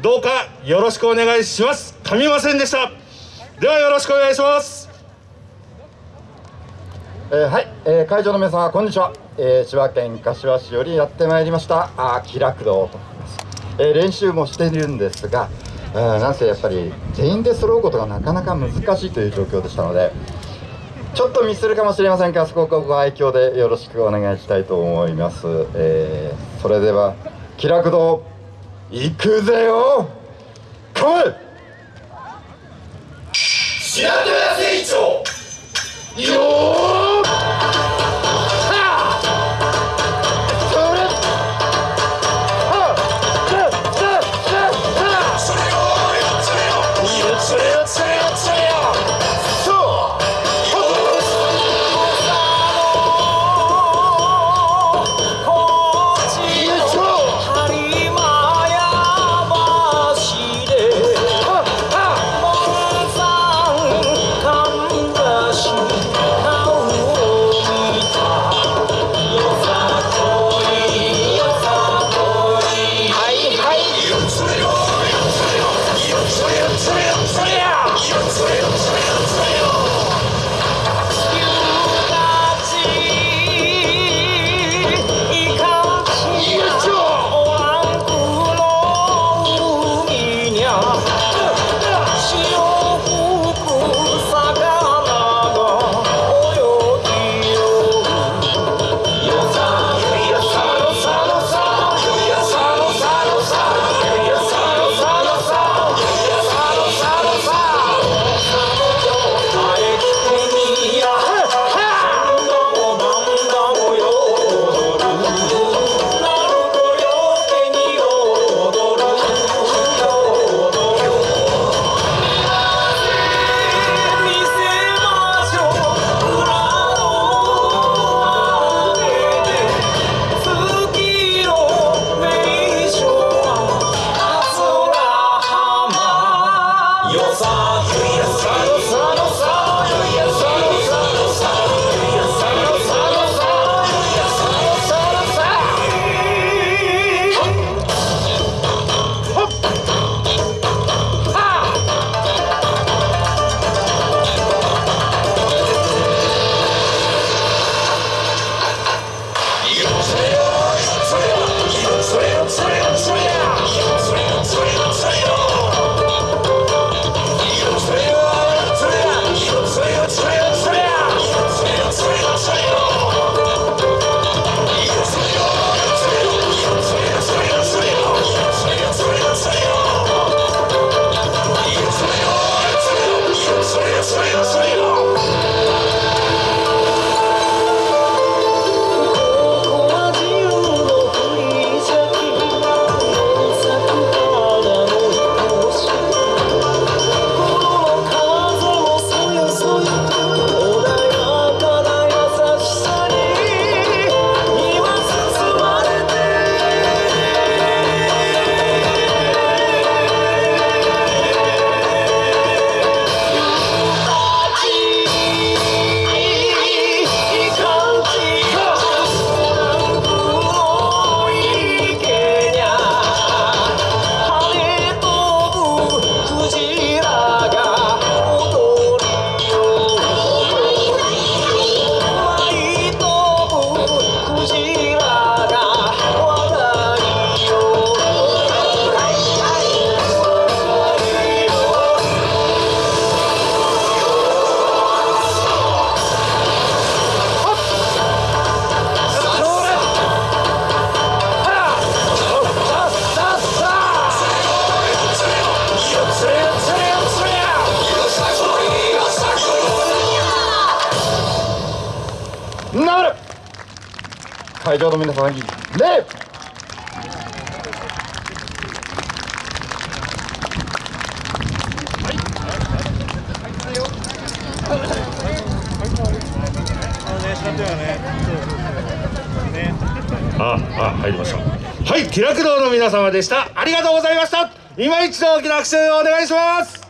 どうかよろしくお願いします。噛みませんでした。ではよろしくお願いします。えー、はい、えー、会場の皆様こんにちは、えー、千葉県柏市よりやってまいりました。あ気楽堂と、えー、練習もしているんですが、えー、なんせやっぱり全員で揃うことがなかなか難しいという状況でしたのでちょっとミスるかもしれませんがそこをご愛嬌でよろしくお願いしたいと思います、えー、それでは気楽堂。行くぜよ。来い。Passage なる。会場の皆様に礼ああ入りました。はい気楽堂の皆様でした。ありがとうございました。今一度大きな拍手をお願いします。